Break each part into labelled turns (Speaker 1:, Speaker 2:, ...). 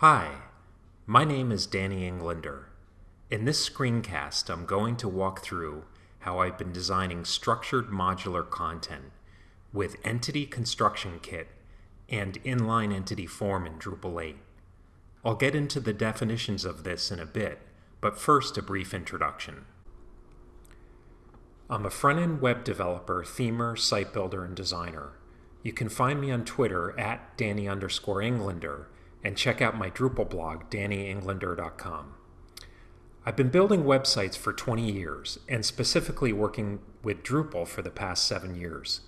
Speaker 1: Hi, my name is Danny Englander. In this screencast, I'm going to walk through how I've been designing structured modular content with Entity Construction Kit and Inline Entity Form in Drupal 8. I'll get into the definitions of this in a bit, but first a brief introduction. I'm a front-end web developer, themer, site builder, and designer. You can find me on Twitter at Danny underscore Englander and check out my Drupal blog, dannyenglander.com. I've been building websites for 20 years and specifically working with Drupal for the past seven years.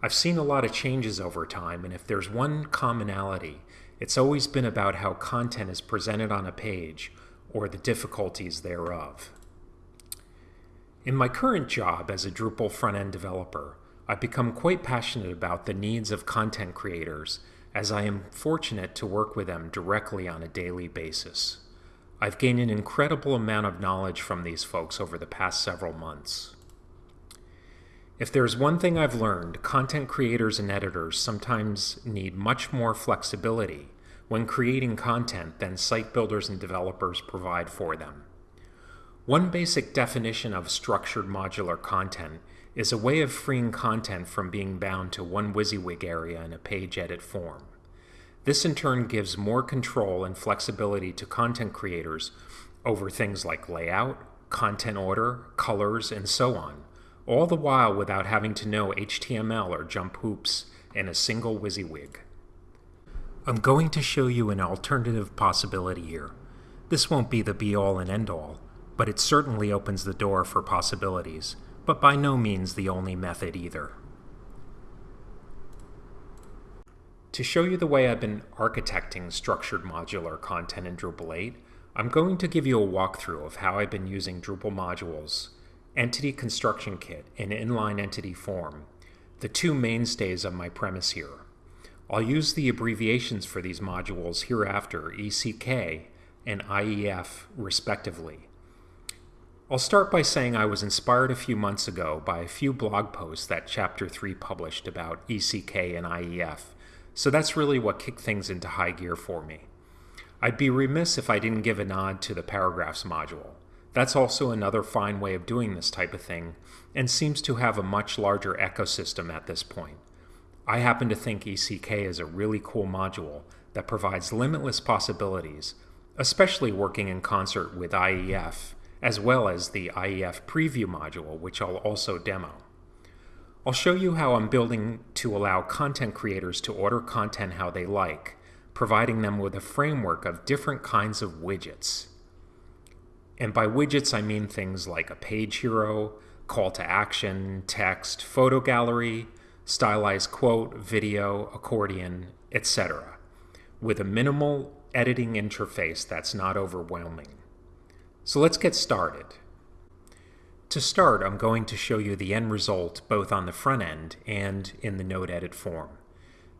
Speaker 1: I've seen a lot of changes over time, and if there's one commonality, it's always been about how content is presented on a page or the difficulties thereof. In my current job as a Drupal front-end developer, I've become quite passionate about the needs of content creators as I am fortunate to work with them directly on a daily basis. I've gained an incredible amount of knowledge from these folks over the past several months. If there's one thing I've learned, content creators and editors sometimes need much more flexibility when creating content than site builders and developers provide for them. One basic definition of structured modular content is a way of freeing content from being bound to one WYSIWYG area in a page edit form. This in turn gives more control and flexibility to content creators over things like layout, content order, colors, and so on, all the while without having to know HTML or jump hoops in a single WYSIWYG. I'm going to show you an alternative possibility here. This won't be the be-all and end-all, but it certainly opens the door for possibilities but by no means the only method either. To show you the way I've been architecting structured modular content in Drupal 8, I'm going to give you a walkthrough of how I've been using Drupal modules, Entity Construction Kit, and Inline Entity Form, the two mainstays of my premise here. I'll use the abbreviations for these modules hereafter, ECK and IEF respectively. I'll start by saying I was inspired a few months ago by a few blog posts that Chapter 3 published about ECK and IEF, so that's really what kicked things into high gear for me. I'd be remiss if I didn't give a nod to the paragraphs module. That's also another fine way of doing this type of thing, and seems to have a much larger ecosystem at this point. I happen to think ECK is a really cool module that provides limitless possibilities, especially working in concert with IEF as well as the IEF preview module, which I'll also demo. I'll show you how I'm building to allow content creators to order content how they like, providing them with a framework of different kinds of widgets. And by widgets, I mean things like a page hero, call to action, text, photo gallery, stylized quote, video, accordion, etc., with a minimal editing interface that's not overwhelming. So let's get started. To start, I'm going to show you the end result both on the front end and in the node edit form.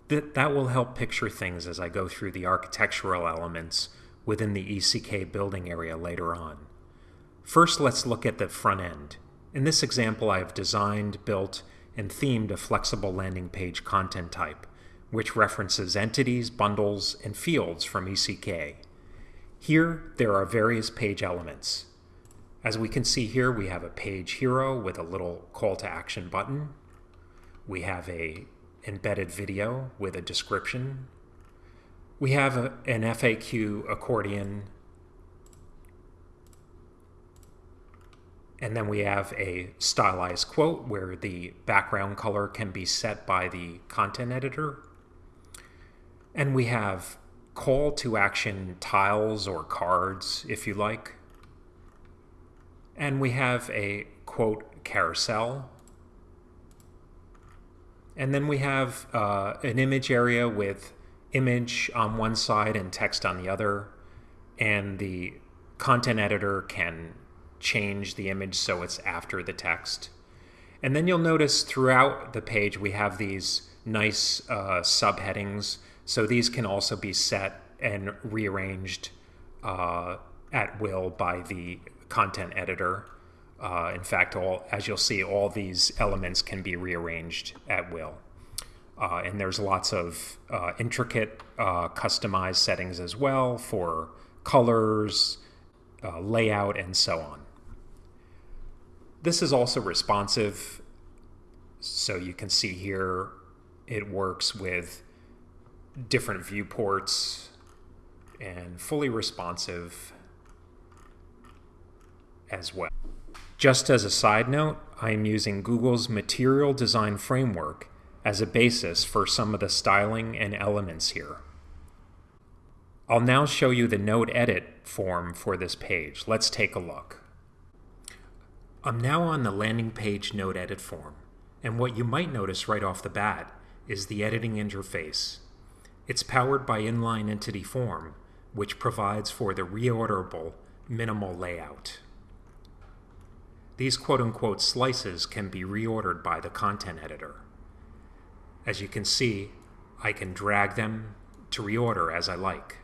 Speaker 1: That, that will help picture things as I go through the architectural elements within the ECK building area later on. First, let's look at the front end. In this example, I have designed, built, and themed a flexible landing page content type, which references entities, bundles, and fields from ECK. Here, there are various page elements. As we can see here, we have a page hero with a little call to action button. We have a embedded video with a description. We have a, an FAQ accordion. And then we have a stylized quote where the background color can be set by the content editor. And we have call to action tiles or cards, if you like. And we have a quote carousel. And then we have uh, an image area with image on one side and text on the other. And the content editor can change the image so it's after the text. And then you'll notice throughout the page we have these nice uh, subheadings so these can also be set and rearranged uh, at will by the content editor. Uh, in fact, all as you'll see, all these elements can be rearranged at will. Uh, and there's lots of uh, intricate uh, customized settings as well for colors, uh, layout, and so on. This is also responsive. So you can see here it works with different viewports and fully responsive as well. Just as a side note, I am using Google's Material Design Framework as a basis for some of the styling and elements here. I'll now show you the Node Edit form for this page. Let's take a look. I'm now on the landing page Node Edit form, and what you might notice right off the bat is the editing interface. It's powered by Inline Entity Form, which provides for the reorderable minimal layout. These quote-unquote slices can be reordered by the content editor. As you can see, I can drag them to reorder as I like.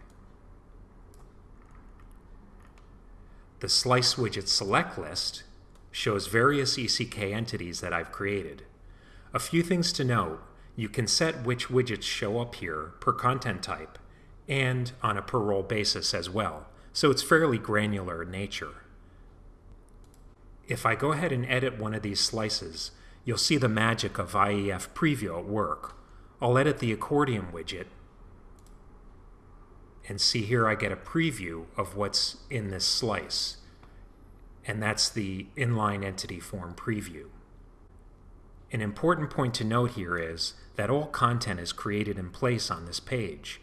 Speaker 1: The Slice Widget Select list shows various ECK entities that I've created. A few things to note, you can set which widgets show up here per content type and on a per role basis as well, so it's fairly granular in nature. If I go ahead and edit one of these slices, you'll see the magic of IEF Preview at work. I'll edit the accordion widget and see here I get a preview of what's in this slice. And that's the inline entity form preview. An important point to note here is that all content is created in place on this page.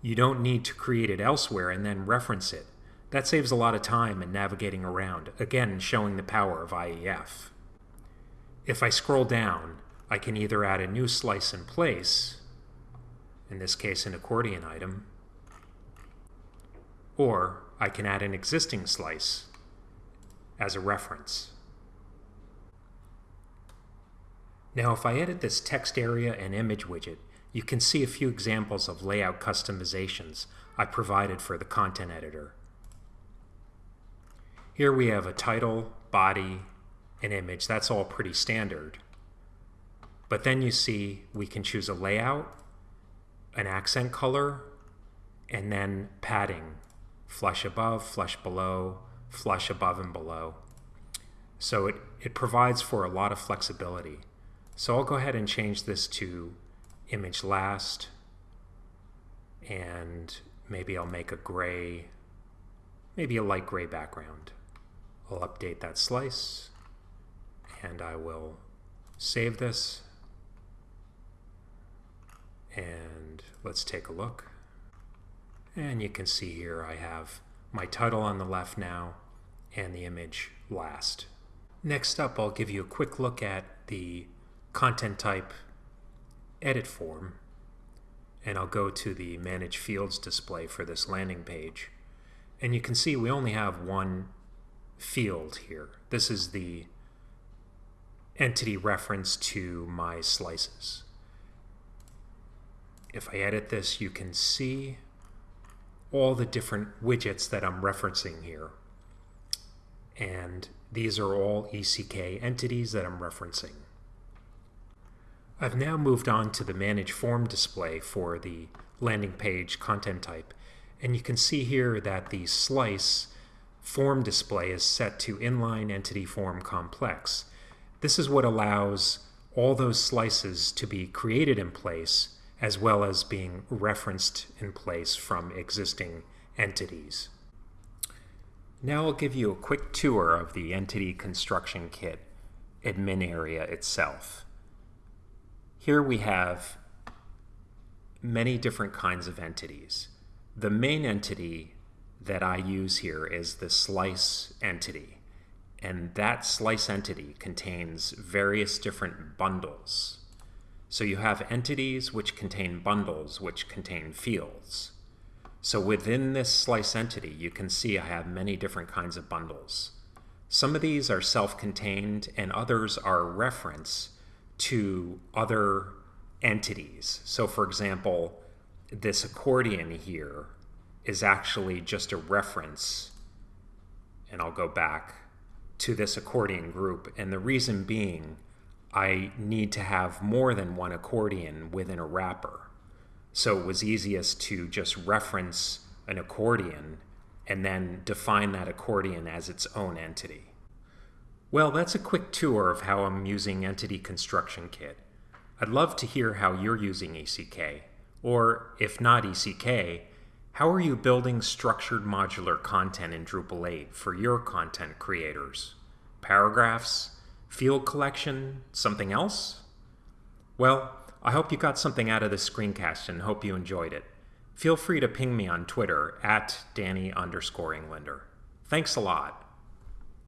Speaker 1: You don't need to create it elsewhere and then reference it. That saves a lot of time in navigating around, again showing the power of IEF. If I scroll down, I can either add a new slice in place, in this case an accordion item, or I can add an existing slice as a reference. Now if I edit this text area and image widget, you can see a few examples of layout customizations I provided for the content editor. Here we have a title, body, an image. That's all pretty standard. But then you see we can choose a layout, an accent color, and then padding flush above, flush below, flush above and below. So it, it provides for a lot of flexibility. So I'll go ahead and change this to image last and maybe I'll make a gray, maybe a light gray background. I'll update that slice and I will save this and let's take a look. And you can see here I have my title on the left now and the image last. Next up, I'll give you a quick look at the content type edit form and I'll go to the manage fields display for this landing page. And you can see we only have one field here. This is the entity reference to my slices. If I edit this, you can see all the different widgets that I'm referencing here. And these are all ECK entities that I'm referencing. I've now moved on to the Manage Form display for the landing page content type. And you can see here that the slice form display is set to inline entity form complex. This is what allows all those slices to be created in place as well as being referenced in place from existing entities. Now I'll give you a quick tour of the Entity Construction Kit admin area itself. Here we have many different kinds of entities. The main entity that I use here is the slice entity. And that slice entity contains various different bundles. So you have entities which contain bundles which contain fields. So within this slice entity, you can see I have many different kinds of bundles. Some of these are self-contained and others are reference to other entities. So for example, this accordion here is actually just a reference, and I'll go back to this accordion group. And the reason being, I need to have more than one accordion within a wrapper. So it was easiest to just reference an accordion and then define that accordion as its own entity. Well, that's a quick tour of how I'm using Entity Construction Kit. I'd love to hear how you're using ECK, or if not ECK, how are you building structured modular content in Drupal 8 for your content creators? Paragraphs? Field collection? Something else? Well, I hope you got something out of this screencast and hope you enjoyed it. Feel free to ping me on Twitter at Danny underscore Englander. Thanks a lot.